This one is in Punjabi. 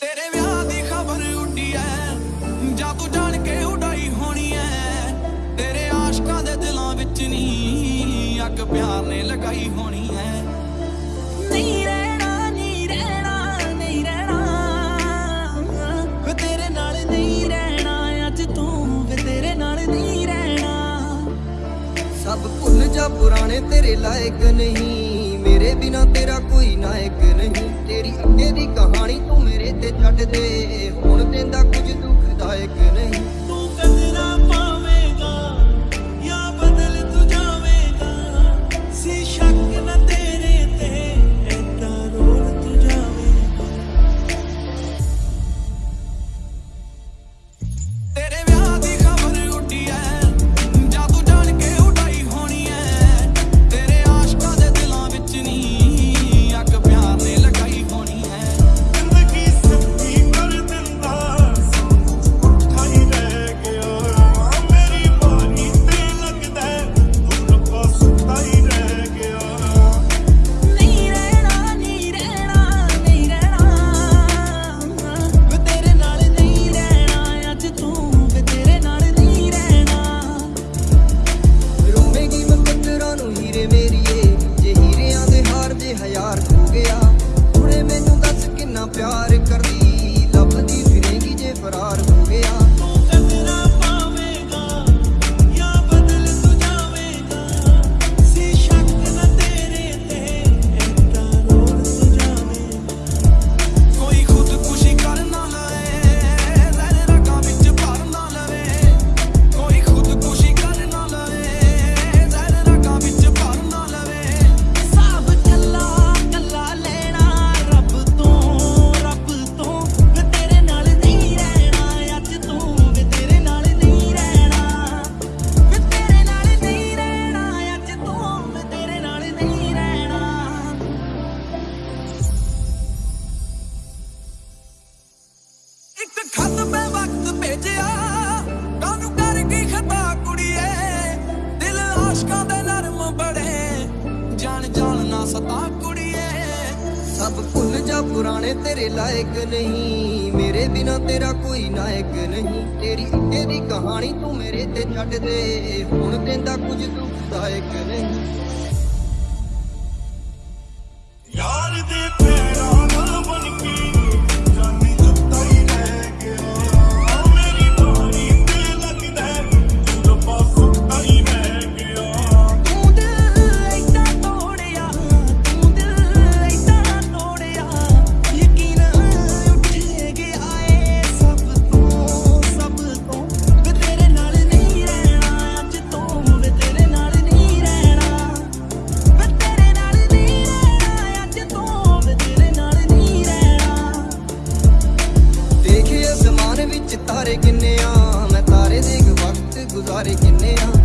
ਤੇਰੇ ਵਿਆਹ ਦੀ ਖਬਰ ਉੱਡੀ ਤੂੰ ਜਾਣ ਕੇ ਉਡਾਈ ਹੋਣੀ ਐ। ਤੇਰੇ ਆਸ਼ਕਾਂ ਦੇ ਦਿਲਾਂ ਵਿੱਚ ਅੱਗ ਪਿਆਰ ਨੇ ਰਹਿਣਾ ਨਹੀਂ ਰਹਿਣਾ ਨਹੀਂ ਰਹਿਣਾ। ਤੇਰੇ ਨਾਲ ਨਹੀਂ ਰਹਿਣਾ ਤੂੰ ਵੇ ਤੇਰੇ ਨਾਲ ਨਹੀਂ ਰਹਿਣਾ। ਸਭ ਭੁੱਲ ਜਾ ਪੁਰਾਣੇ ਤੇਰੇ ਲਾਇਕ ਨਹੀਂ। ਮੇਰੇ ਬਿਨਾ ਤੇਰਾ ਕੋਈ ਨਾਇਕ ਨਹੀਂ। ਤੇਰੀ ਅੱਗੇ ਦੀ ਕਹਾਣੀ ਤੂੰ ਮੇਰੇ ਤੇ ਛੱਡ ਦੇ। ਹੁਣ ਤੇ ਸਤਾ ਕੁੜੀਏ। ਸਭ ਭੁੱਲ ਜਾ ਪੁਰਾਣੇ ਤੇਰੇ ਲਾਇਕ ਨਹੀਂ। ਮੇਰੇ ਬਿਨਾ ਤੇਰਾ ਕੋਈ ਨਾਇਕ ਨਹੀਂ। ਤੇਰੀ ਤੇਰੀ ਕਹਾਣੀ ਤੂੰ ਮੇਰੇ ਤੇ ਛੱਡ ਦੇ। ਹੁਣ ਕਹਿੰਦਾ ਕੁਝ ਦੁਖਦਾਇਕ ਨਹੀਂ। started, you nailed